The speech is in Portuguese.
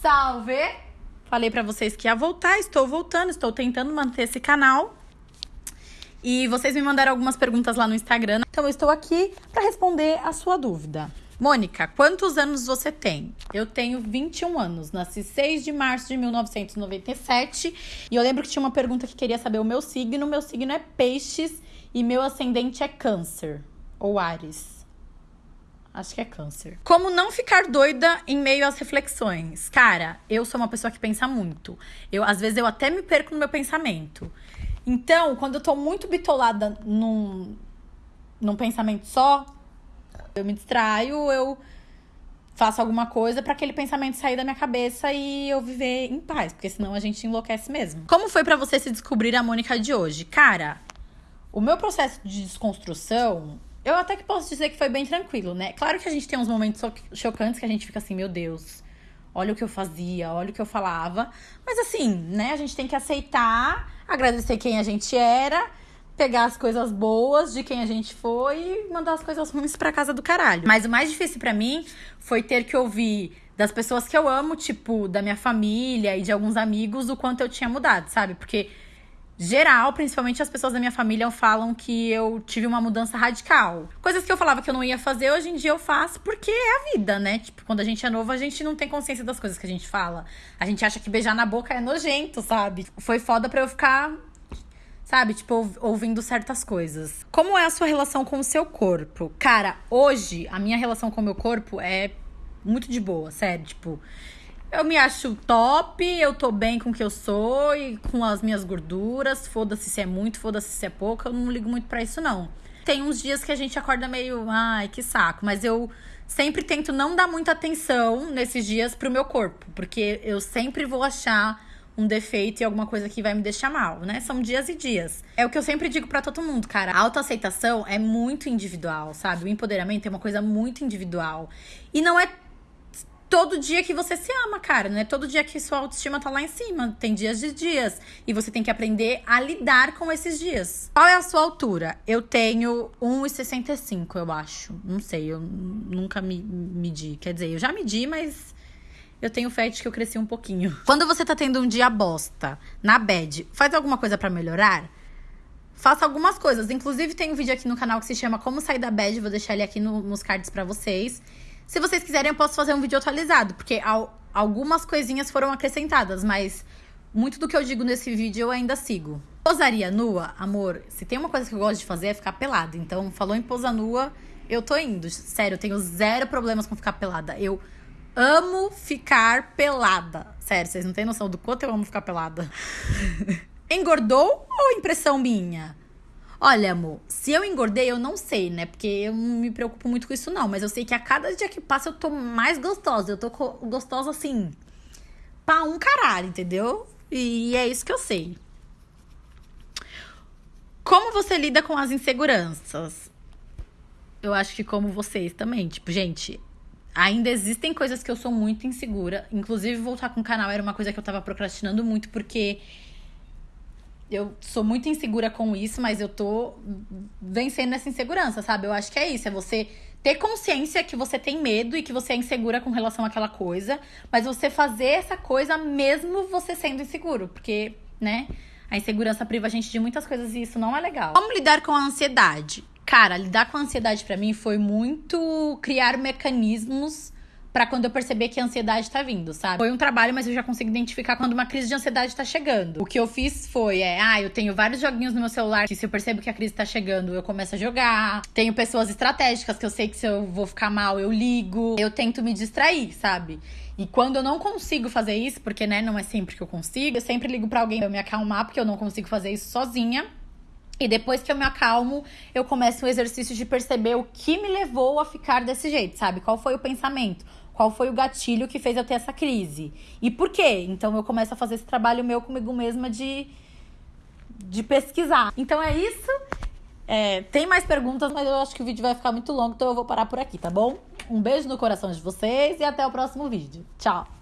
Salve! Falei pra vocês que ia voltar, estou voltando, estou tentando manter esse canal. E vocês me mandaram algumas perguntas lá no Instagram, então eu estou aqui para responder a sua dúvida. Mônica, quantos anos você tem? Eu tenho 21 anos, nasci 6 de março de 1997 e eu lembro que tinha uma pergunta que queria saber o meu signo. Meu signo é Peixes e meu ascendente é Câncer ou Ares. Acho que é câncer. Como não ficar doida em meio às reflexões? Cara, eu sou uma pessoa que pensa muito. Eu, às vezes eu até me perco no meu pensamento. Então, quando eu tô muito bitolada num, num pensamento só, eu me distraio, eu faço alguma coisa para aquele pensamento sair da minha cabeça e eu viver em paz, porque senão a gente enlouquece mesmo. Como foi para você se descobrir a Mônica de hoje? Cara, o meu processo de desconstrução eu até que posso dizer que foi bem tranquilo, né? Claro que a gente tem uns momentos chocantes que a gente fica assim, meu Deus, olha o que eu fazia, olha o que eu falava. Mas assim, né? A gente tem que aceitar, agradecer quem a gente era, pegar as coisas boas de quem a gente foi e mandar as coisas ruins pra casa do caralho. Mas o mais difícil para mim foi ter que ouvir das pessoas que eu amo, tipo, da minha família e de alguns amigos, o quanto eu tinha mudado, sabe? Porque geral, principalmente as pessoas da minha família falam que eu tive uma mudança radical. Coisas que eu falava que eu não ia fazer, hoje em dia eu faço porque é a vida, né? Tipo, quando a gente é novo, a gente não tem consciência das coisas que a gente fala. A gente acha que beijar na boca é nojento, sabe? Foi foda pra eu ficar sabe? Tipo, ouvindo certas coisas. Como é a sua relação com o seu corpo? Cara, hoje a minha relação com o meu corpo é muito de boa, sério. Tipo, eu me acho top, eu tô bem com o que eu sou e com as minhas gorduras. Foda-se se é muito, foda-se se é pouco, eu não ligo muito para isso, não. Tem uns dias que a gente acorda meio, ai, que saco, mas eu sempre tento não dar muita atenção nesses dias pro meu corpo, porque eu sempre vou achar um defeito e alguma coisa que vai me deixar mal, né? São dias e dias. É o que eu sempre digo para todo mundo, cara. A autoaceitação é muito individual, sabe? O empoderamento é uma coisa muito individual. E não é todo dia que você se ama, cara. Não é todo dia que sua autoestima tá lá em cima. Tem dias de dias. E você tem que aprender a lidar com esses dias. Qual é a sua altura? Eu tenho 1,65, eu acho. Não sei, eu nunca me medi. Quer dizer, eu já medi, mas eu tenho fé de que eu cresci um pouquinho. Quando você tá tendo um dia bosta, na bed, faz alguma coisa para melhorar? Faça algumas coisas. Inclusive, tem um vídeo aqui no canal que se chama Como Sair da Bad. Vou deixar ele aqui no, nos cards para vocês. Se vocês quiserem, eu posso fazer um vídeo atualizado, porque algumas coisinhas foram acrescentadas, mas muito do que eu digo nesse vídeo eu ainda sigo. Posaria nua, amor, se tem uma coisa que eu gosto de fazer é ficar pelada. Então, falou em posa nua, eu tô indo. Sério, eu tenho zero problemas com ficar pelada. Eu amo ficar pelada. Sério, vocês não têm noção do quanto eu amo ficar pelada. Engordou ou impressão minha? Olha, amor, se eu engordei, eu não sei, né? Porque eu não me preocupo muito com isso, não. Mas eu sei que a cada dia que passa eu tô mais gostosa. Eu tô gostosa assim. Pra um caralho, entendeu? E é isso que eu sei. Como você lida com as inseguranças? Eu acho que como vocês também. Tipo, gente, ainda existem coisas que eu sou muito insegura. Inclusive, voltar com o canal era uma coisa que eu tava procrastinando muito, porque eu sou muito insegura com isso, mas eu tô vencendo essa insegurança, sabe? Eu acho que é isso, é você ter consciência que você tem medo e que você é insegura com relação àquela coisa, mas você fazer essa coisa mesmo você sendo inseguro, porque, né? A insegurança priva a gente de muitas coisas e isso não é legal. Como lidar com a ansiedade? Cara, lidar com a ansiedade para mim foi muito criar mecanismos para quando eu perceber que a ansiedade tá vindo, sabe? Foi um trabalho, mas eu já consigo identificar quando uma crise de ansiedade tá chegando. O que eu fiz foi, é, ah, eu tenho vários joguinhos no meu celular que se eu percebo que a crise tá chegando, eu começo a jogar. Tenho pessoas estratégicas que eu sei que se eu vou ficar mal, eu ligo. Eu tento me distrair, sabe? E quando eu não consigo fazer isso, porque né, não é sempre que eu consigo, eu sempre ligo para alguém pra eu me acalmar, porque eu não consigo fazer isso sozinha. E depois que eu me acalmo, eu começo o exercício de perceber o que me levou a ficar desse jeito, sabe? Qual foi o pensamento? Qual foi o gatilho que fez eu ter essa crise? E por quê? Então eu começo a fazer esse trabalho meu comigo mesma de, de pesquisar. Então é isso. É, tem mais perguntas, mas eu acho que o vídeo vai ficar muito longo, então eu vou parar por aqui, tá bom? Um beijo no coração de vocês e até o próximo vídeo. Tchau!